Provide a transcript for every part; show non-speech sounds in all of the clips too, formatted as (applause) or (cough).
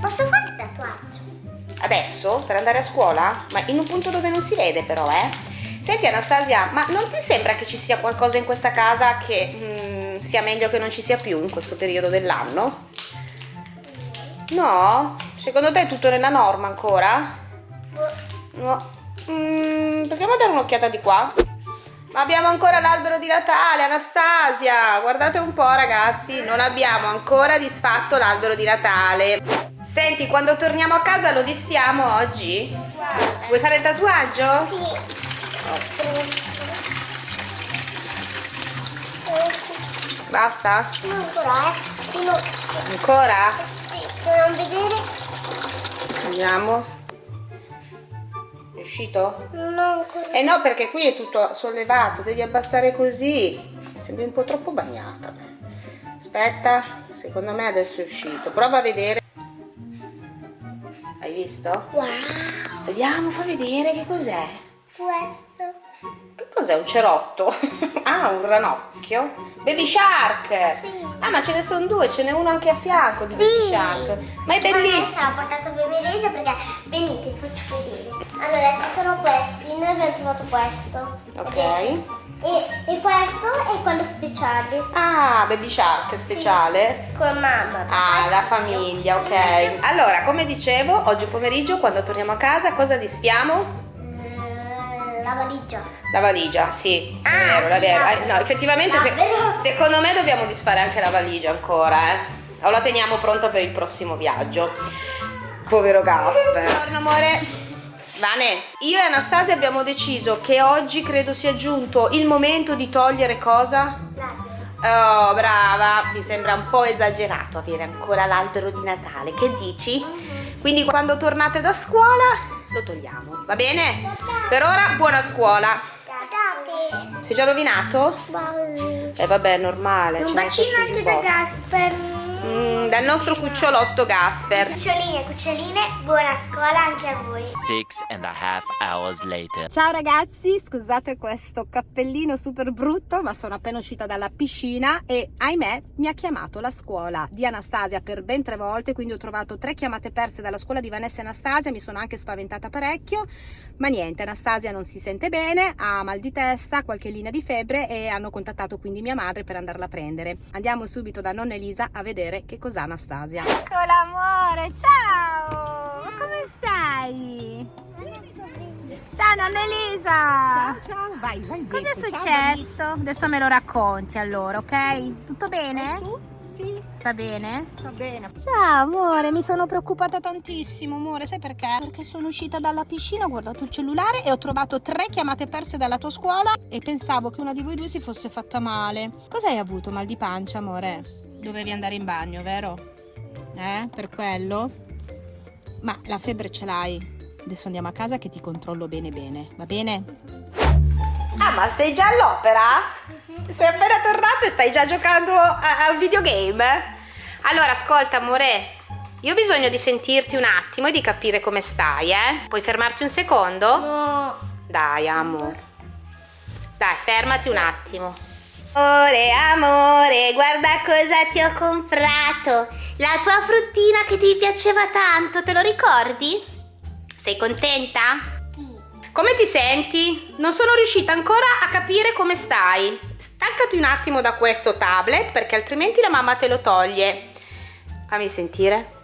Posso fare il tatuaggio? Adesso? Per andare a scuola? Ma in un punto dove non si vede però, eh? Senti Anastasia, ma non ti sembra che ci sia qualcosa in questa casa che mm, sia meglio che non ci sia più in questo periodo dell'anno? No? Secondo te è tutto nella norma ancora? No. Mm, proviamo a dare un'occhiata di qua. Ma abbiamo ancora l'albero di Natale, Anastasia! Guardate un po' ragazzi, non abbiamo ancora disfatto l'albero di Natale. Senti, quando torniamo a casa lo disfiamo oggi? Guarda. Vuoi fare il tatuaggio? Sì. Basta? Non ancora, eh. Ancora? Sì, a vedere. Vediamo. Uscito? Ho ancora. Eh no, perché qui è tutto sollevato, devi abbassare così. Mi sembri un po' troppo bagnata. Aspetta, secondo me adesso è uscito. Prova a vedere. Hai visto? Wow. Vediamo, fa vedere che cos'è. Questo. Che cos'è? Un cerotto? (laughs) ah, un ranocchio? Baby Shark! Sì. Ah, ma ce ne sono due, ce n'è uno anche a fianco di Baby Sì. Shark. Ma è Adesso bellissimo! ho portato per vedere perché venite, faccio vedere. Allora, ci sono questi, noi abbiamo trovato questo. Ok. E, e questo è quello speciale. Ah, Baby Shark speciale. Con mamma. Ah, la famiglia, ok. Allora, come dicevo, oggi pomeriggio quando torniamo a casa cosa disfiamo? Eh, La valigia. La valigia, sì, è Ah, vero, è vero. sì, Eh, No, effettivamente se- secondo me dobbiamo disfare anche la valigia ancora, eh. O la teniamo pronta per il prossimo viaggio. Povero Gasper. Buongiorno amore. Vane, io e Anastasia abbiamo deciso che oggi credo sia giunto il momento di togliere cosa? L'albero. Oh, brava, mi sembra un po' esagerato avere ancora l'albero di Natale. Che dici? Quindi quando tornate da scuola lo togliamo, va bene? Per ora buona scuola. Sei già rovinato? Eh vabbè, è normale. Un bacino anche da. Gasper. Mm, dal nostro cucciolotto Gasper. Cuccioline e cuccioline, buona scuola anche a voi. Six and a half hours later. Ciao ragazzi, scusate questo cappellino super brutto, ma sono appena uscita dalla piscina e ahimè mi ha chiamato la scuola di Anastasia per ben tre volte, quindi ho trovato tre chiamate perse dalla scuola di Vanessa e Anastasia, mi sono anche spaventata parecchio, ma niente, Anastasia non si sente bene, ha mal di testa, qualche linea di febbre e hanno contattato quindi mia madre per andarla a prendere. Andiamo subito da nonna Elisa a vedere che cos'ha Anastasia. Eccola amore, ciao! Ma come stai? Ciao nonna Elisa! Ciao, vai, vai. Cos'è dentro. Ciao, successo? Adesso me lo racconti allora, ok? Tutto bene? Sì, Sta bene? sta bene. Ciao amore, mi sono preoccupata tantissimo amore, sai perché? Perché sono uscita dalla piscina, ho guardato il cellulare e ho trovato tre chiamate perse dalla tua scuola e pensavo che una di voi due si fosse fatta male. Cos'hai avuto? Mal di pancia amore? Dovevi andare in bagno, vero? Eh? Per quello? Ma la febbre ce l'hai. Adesso andiamo a casa che ti controllo bene bene, va bene? Ah, ma sei già all'opera? Sei appena tornato e stai già giocando a, a un videogame? Allora, ascolta, amore. Io ho bisogno di sentirti un attimo e di capire come stai, eh? Puoi fermarti un secondo? No. Dai, amore. Dai, fermati un attimo. Amore, amore, guarda cosa ti ho comprato. La tua fruttina che ti piaceva tanto, te lo ricordi? Sei contenta? Come ti senti? Non sono riuscita ancora a capire come stai. Staccati un attimo da questo tablet perché altrimenti la mamma te lo toglie. Fammi sentire.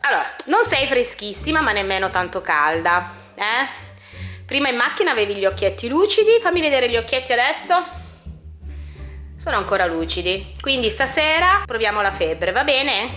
Allora, non sei freschissima ma nemmeno tanto calda, eh? Prima in macchina avevi gli occhietti lucidi, fammi vedere gli occhietti adesso. Sono ancora lucidi, quindi stasera proviamo la febbre, va bene?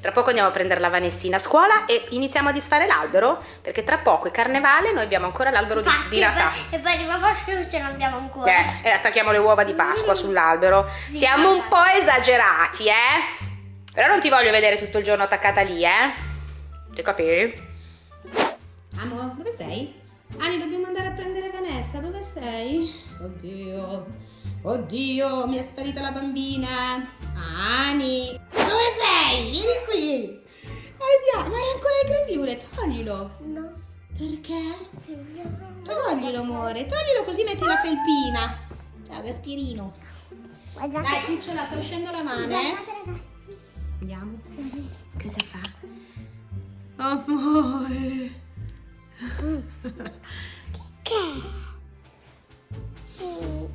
Tra poco andiamo a prendere la Vanessina a scuola e iniziamo a disfare l'albero, perché tra poco è carnevale e noi abbiamo ancora l'albero di, di Natale. E poi di papà che ce l'abbiamo ancora. Eh, e attacchiamo le uova di Pasqua sull'albero. Siamo un po' esagerati, eh? Però non ti voglio vedere tutto il giorno attaccata lì, eh? Ti capi? Amo, dove sei? Ani, dobbiamo andare a prendere Vanessa, dove sei? Oddio, oddio, mi è sparita la bambina. Ani, dove sei? Vieni qui. Andiamo, ma hai ancora il grembiule, toglilo. No. Perché? Toglilo, amore, toglilo così metti la felpina. Ciao, Gaspirino. Guardate. Dai, cucciola, sta uscendo la mano, eh? Andiamo. Cosa fa? Amore. Sì,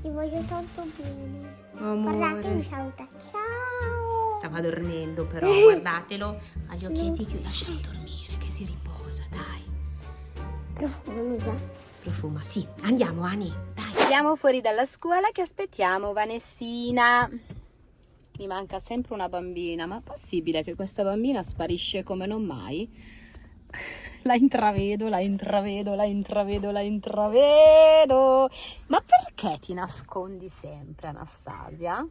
ti voglio tanto bene. Amore. Guardate, mi saluta. Ciao. Stava dormendo però, (laughs) guardatelo. Ha gli occhietti chiusi, lascialo dormire, che si riposa, dai. Profumosa. Profuma, sì. Andiamo, Ani, dai. Siamo fuori dalla scuola che aspettiamo Vanessina. Mi manca sempre una bambina, ma è possibile che questa bambina sparisce come non mai? La intravedo, la intravedo, la intravedo, la intravedo. Ma perché ti nascondi sempre, Anastasia?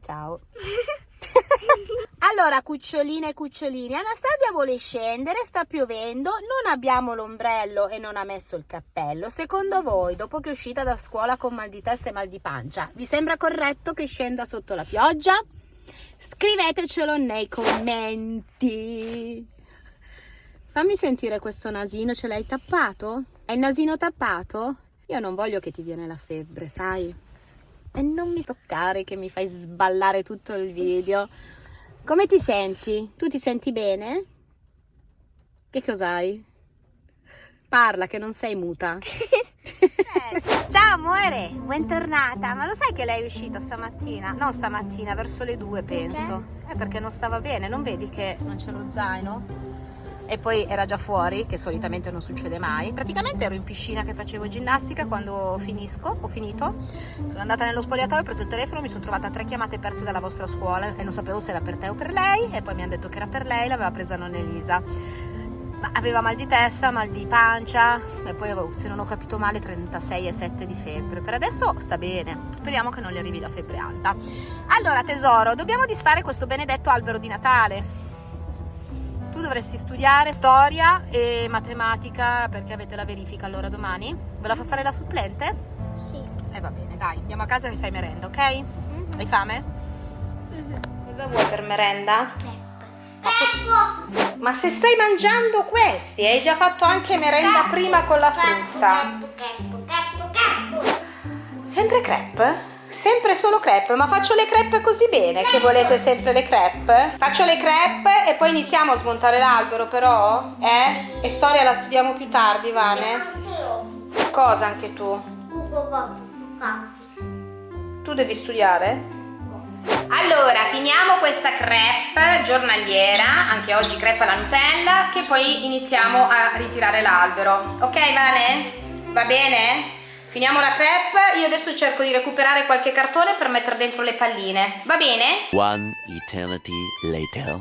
Ciao. (laughs) Allora, cuccioline e cucciolini, Anastasia vuole scendere, sta piovendo, non abbiamo l'ombrello e non ha messo il cappello. Secondo voi, dopo che è uscita da scuola con mal di testa e mal di pancia, vi sembra corretto che scenda sotto la pioggia? Scrivetecelo nei commenti. Fammi sentire questo nasino, ce l'hai tappato? È il nasino tappato? Io non voglio che ti viene la febbre, sai? E non mi toccare che mi fai sballare tutto il video. Come ti senti? Tu ti senti bene? Che cos'hai? Parla che non sei muta. (laughs) (laughs) Ciao amore, bentornata. Ma lo sai che lei è uscita stamattina? No, stamattina, verso le due penso. È perché non stava bene, non vedi che non c'è lo zaino? E poi era già fuori, che solitamente non succede mai. Praticamente ero in piscina che facevo ginnastica quando finisco, ho finito. Sono andata nello spogliatoio, ho preso il telefono, mi sono trovata tre chiamate perse dalla vostra scuola e non sapevo se era per te o per lei. E poi mi hanno detto che era per lei, l'aveva presa non Elisa. Aveva mal di testa, mal di pancia e poi avevo, se non ho capito male, 36,7 di febbre. Per adesso sta bene, speriamo che non le arrivi la febbre alta. Allora tesoro, dobbiamo disfare questo benedetto albero di Natale. Tu dovresti studiare storia e matematica perché avete la verifica allora domani. Ve la fa fare la supplente? Sì. Eh va bene, dai, andiamo a casa e fai merenda, ok? Hai fame? Cosa vuoi per merenda? Ecco. Ma se stai mangiando questi, hai già fatto anche merenda prima con la frutta. Cappo, cappo, cappo. Sempre crepe? Sempre solo crepe, ma faccio le crepe così bene che volete sempre le crepe? Faccio le crepe e poi iniziamo a smontare l'albero però? Eh? E storia la studiamo più tardi, Vane? Anche io. Cosa anche tu? Tu devi studiare? Allora, finiamo questa crepe giornaliera, anche oggi crepe alla Nutella, che poi iniziamo a ritirare l'albero. Ok, Vane? Va bene? Finiamo la crepe, io adesso cerco di recuperare qualche cartone per mettere dentro le palline. Va bene? One eternity later.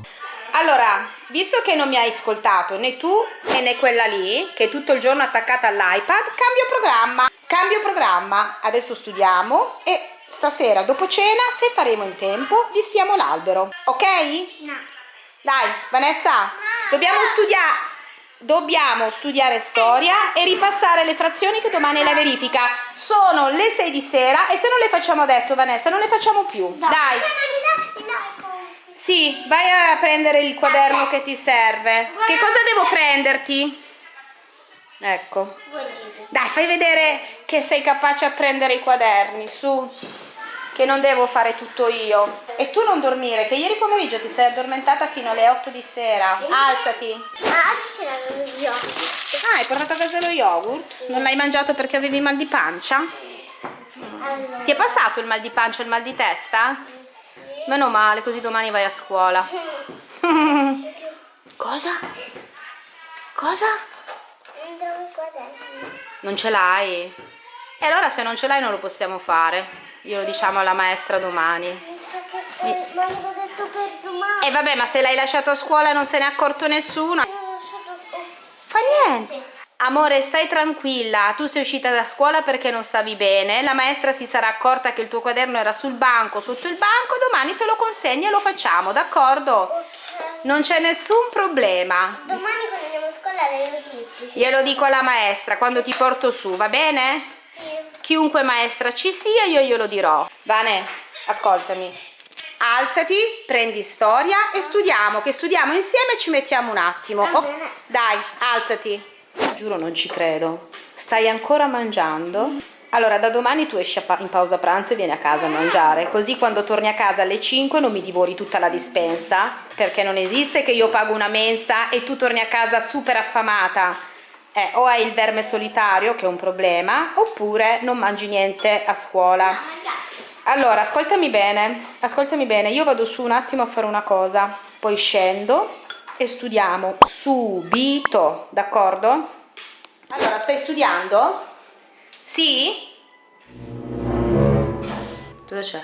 Allora, visto che non mi hai ascoltato né tu né quella lì, che è tutto il giorno attaccata all'iPad, cambio programma. Cambio programma. Adesso studiamo e stasera dopo cena, se faremo in tempo, disfiamo l'albero. Ok? No. Dai, Vanessa, dobbiamo studiare. Dobbiamo studiare storia e ripassare le frazioni che domani è la verifica. Sono le 6 di sera e se non le facciamo adesso, Vanessa, non le facciamo più. Mi dai. Sì, vai a prendere il quaderno che ti serve. Che cosa devo prenderti? Ecco. Dai, fai vedere che sei capace a prendere i quaderni, su. Che non devo fare tutto io. E tu non dormire, che ieri pomeriggio ti sei addormentata fino alle 8 di sera. Alzati. Ah, oggi ce l'avevo io. Ah, hai portato a casa lo yogurt? Non l'hai mangiato perché avevi mal di pancia? Allora. Ti è passato il mal di pancia e il mal di testa? Meno male, così domani vai a scuola. (laughs) Cosa? Cosa? Trovo. Non ce l'hai? E allora se non ce l'hai non lo possiamo fare. Glielo diciamo alla maestra domani. Domani. E vabbè, ma se l'hai lasciato a scuola non se ne è accorto nessuno. Oh, Fa niente. Amore, stai tranquilla, tu sei uscita da scuola perché non stavi bene, la maestra si sarà accorta che il tuo quaderno era sul banco, sotto il banco, domani te lo consegni e lo facciamo, d'accordo? Ok. Non c'è nessun problema. Domani quando andiamo a scuola le lo dici. Sì. Glielo dico alla maestra quando ti porto su, va bene? Chiunque maestra ci sia, io glielo dirò. Vane, ascoltami. Alzati, prendi storia e studiamo, che studiamo insieme e ci mettiamo un attimo. Oh, dai, alzati. Giuro non ci credo. Stai ancora mangiando? Allora, da domani tu esci in pausa pranzo e vieni a casa a mangiare, così quando torni a casa alle 5 non mi divori tutta la dispensa, perché non esiste che io pago una mensa e tu torni a casa super affamata. Eh, o hai il verme solitario, che è un problema, oppure non mangi niente a scuola. Allora, ascoltami bene, ascoltami bene, io vado su un attimo a fare una cosa, poi scendo e studiamo subito, d'accordo? Allora, stai studiando? Sì? Cosa c'è?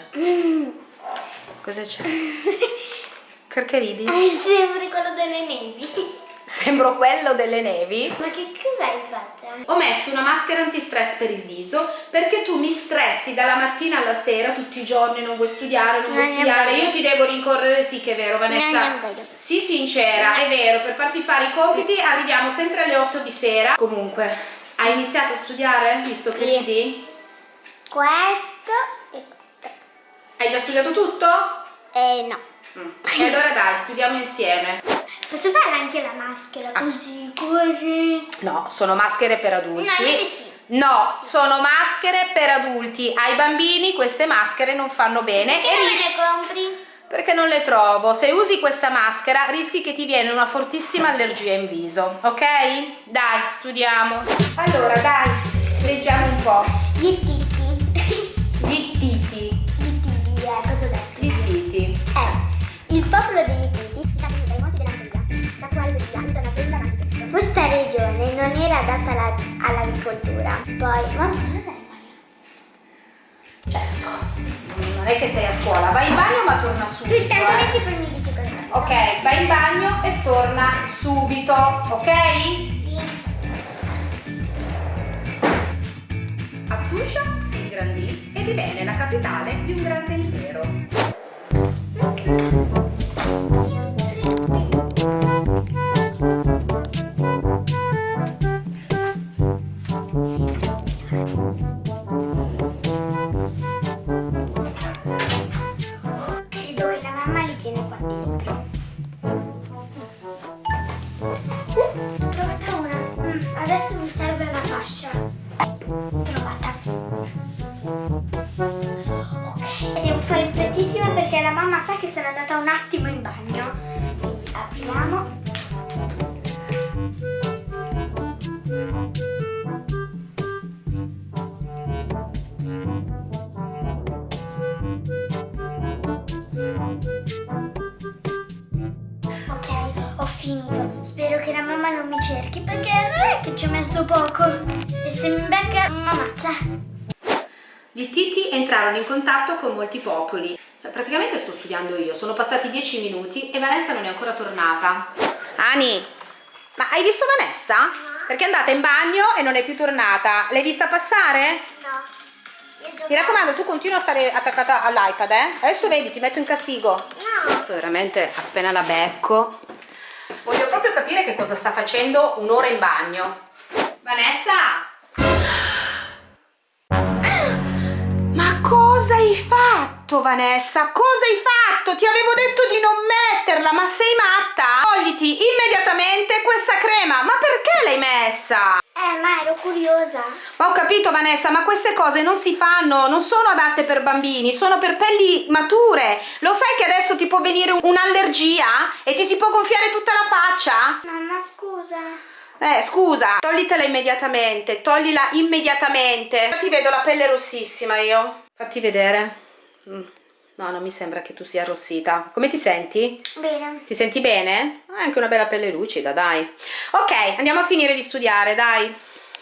Cosa c'è? (laughs) Perché ridi? Eh, sembri quello delle nevi. Sembro quello delle nevi. Ma che cosa hai fatto? Ho messo una maschera antistress per il viso perché tu mi stressi dalla mattina alla sera tutti i giorni, non vuoi studiare, non vuoi Non studiare, voglio. io ti devo rincorrere, sì che è vero Vanessa. Non. Sì sincera, è vero, per farti fare i compiti arriviamo sempre alle 8 di sera. Comunque, hai iniziato a studiare visto che Sì. ridi? Questo e Hai già studiato tutto? Eh no. Mm. E allora dai, studiamo insieme. Posso farla anche la maschera Ah. così corre? No, sono maschere per adulti. No, sì. No, sono maschere per adulti. Ai bambini queste maschere non fanno bene Perché e non le compri? perché non le trovo. Se usi questa maschera rischi che ti viene una fortissima allergia in viso, ok? Dai, studiamo. Allora, dai, leggiamo un po'. Gli non era adatta alla- all'agricoltura. Poi, mamma, dov'è il bagno? Certo. Non è che sei a scuola, vai in bagno ma torna Tu subito. intanto eh. leggi poi mi dici cosa. Ok, vai in bagno e torna subito, ok? Sì. Attusha si ingrandì e divenne la capitale di un grande impero. Ci ho messo poco. E se mi becca, mi ammazza. Gli Ittiti entrarono in contatto con molti popoli. Praticamente sto studiando io, sono passati dieci minuti e Vanessa non è ancora tornata. Ani, ma hai visto Vanessa? Perché è andata in bagno e non è più tornata. L'hai vista passare? No. Mi raccomando, tu continua a stare attaccata all'iPad, eh? Adesso vedi, ti metto in castigo. No. Adesso veramente appena la becco. Voglio proprio capire che cosa sta facendo un'ora in bagno. Vanessa! Ma cosa hai fatto, Vanessa? Cosa hai fatto? Ti avevo detto di non metterla, ma sei matta? Togliti immediatamente questa crema. Ma perché l'hai messa? Eh, ma ero curiosa. Ma ho capito Vanessa, ma queste cose non si fanno, non sono adatte per bambini, sono per pelli mature. Lo sai che adesso ti può venire un'allergia e ti si può gonfiare tutta la faccia? Mamma, scusa. Eh, scusa, toglitela immediatamente, toglila immediatamente. Ti vedo la pelle rossissima io. Fatti vedere. Mm, No, non mi sembra che tu sia arrossita. Come ti senti? Bene. Ti senti bene? Hai anche una bella pelle lucida, dai. Ok, andiamo a finire di studiare, dai.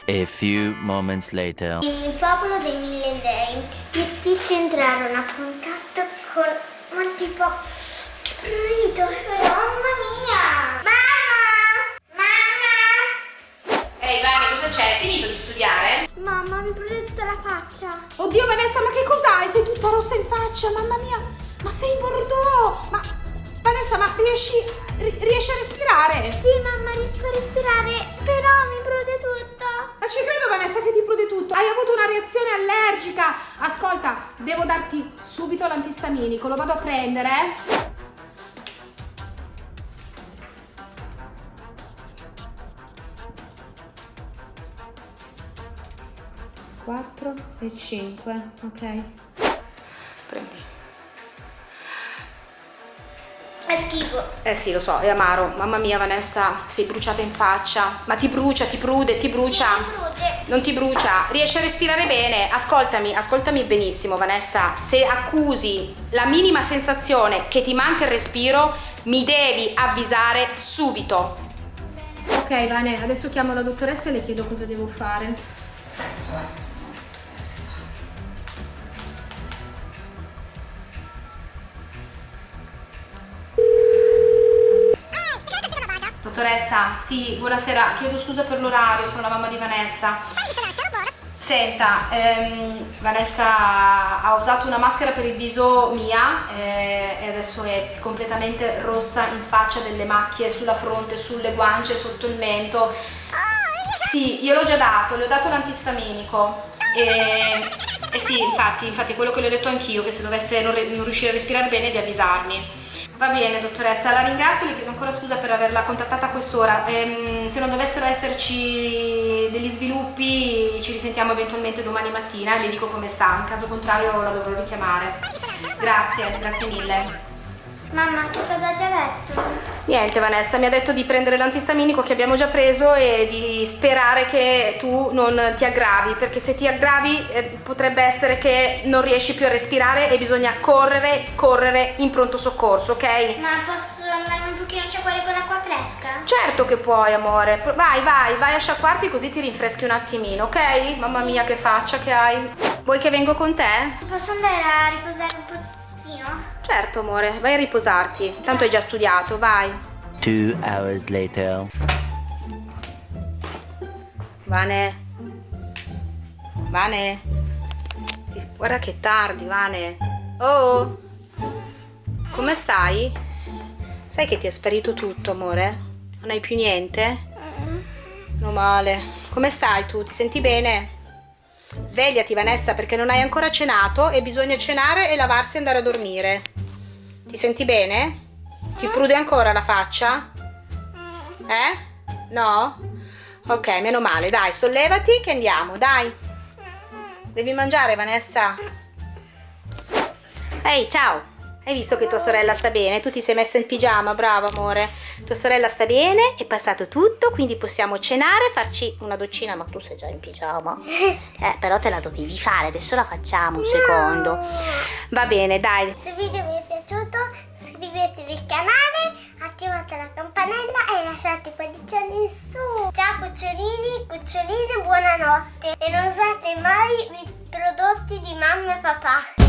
A few moments later. Il popolo dei mille dei, gli Ittiti entrarono a contatto con molti po'. Che prurito! Mamma faccia. Oddio Vanessa, ma che cos'hai? Sei tutta rossa in faccia, mamma mia! Ma sei bordeaux! Ma Vanessa, ma riesci, ri- riesci a respirare? Sì, mamma, riesco a respirare, però mi prude tutto. Ma ci credo Vanessa che ti prude tutto. Hai avuto una reazione allergica. Ascolta, devo darti subito l'antistaminico, lo vado a prendere. eh? 4 e 5, ok? Prendi. È schifo. Eh sì, lo so, è amaro. Mamma mia, Vanessa, sei bruciata in faccia. Ma ti brucia, ti prude, ti brucia. Non ti brucia, riesci a respirare bene. Ascoltami, ascoltami benissimo, Vanessa. Se accusi la minima sensazione che ti manca il respiro, mi devi avvisare subito. Ok, Vane, adesso chiamo la dottoressa e le chiedo cosa devo fare. Dottoressa, sì, buonasera, chiedo scusa per l'orario, sono la mamma di Vanessa. Senta, ehm, Vanessa ha usato una maschera per il viso mia eh, e adesso è completamente rossa in faccia, delle macchie sulla fronte, sulle guance, sotto il mento. Sì, io l'ho già dato, le ho dato l'antistaminico. E, e sì, infatti, infatti quello che le ho detto anch'io, che se dovesse non, non riuscire a respirare bene di avvisarmi. Va bene dottoressa, la ringrazio, le chiedo ancora scusa per averla contattata a quest'ora. Ehm, se non dovessero esserci degli sviluppi ci risentiamo eventualmente domani mattina le dico come sta, in caso contrario la dovrò richiamare. Grazie, grazie mille. Mamma, che cosa ti ha detto? Niente Vanessa, mi ha detto di prendere l'antistaminico che abbiamo già preso e di sperare che tu non ti aggravi, perché se ti aggravi eh, potrebbe essere che non riesci più a respirare e bisogna correre, correre in pronto soccorso, ok? Ma posso andare un pochino a sciacquare con acqua fresca? Certo che puoi amore, vai vai, vai a sciacquarti così ti rinfreschi un attimino, ok? Mamma mia che faccia che hai. Vuoi che vengo con te? Posso andare a riposare un pochino? Certo amore, vai a riposarti, tanto hai già studiato, vai. Two hours later. Vane. Vane. Guarda che tardi, Vane. Oh. Come stai? Sai che ti è sparito tutto, amore? Non hai più niente? No male. Come stai tu? Ti senti bene? Svegliati, Vanessa, perché non hai ancora cenato e bisogna cenare e lavarsi e andare a dormire. Ti senti bene? Ti prude ancora la faccia? Eh? No? Ok, meno male, dai, sollevati che andiamo, dai. Devi mangiare, Vanessa. Ehi, ciao. Hai visto che tua sorella sta bene? Tu ti sei messa in pigiama, brava amore. Tua sorella sta bene, è passato tutto, quindi possiamo cenare, farci una doccina, ma tu sei già in pigiama. (laughs) Eh, però te la dovevi fare, adesso la facciamo un secondo. Va bene, dai. Se video vi è piaciuto iscrivetevi al canale, attivate la campanella e lasciate i pollicioni in su. Ciao cucciolini, cuccioline, buonanotte. E non usate mai i prodotti di mamma e papà.